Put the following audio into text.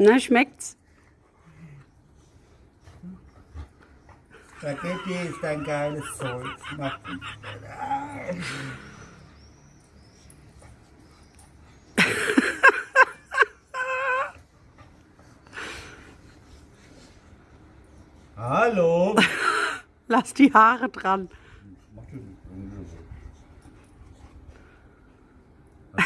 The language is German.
Na, schmeckt's? Spaghetti ist ein geiles Zeug. Macht Hallo. Lass die Haare dran. Mach.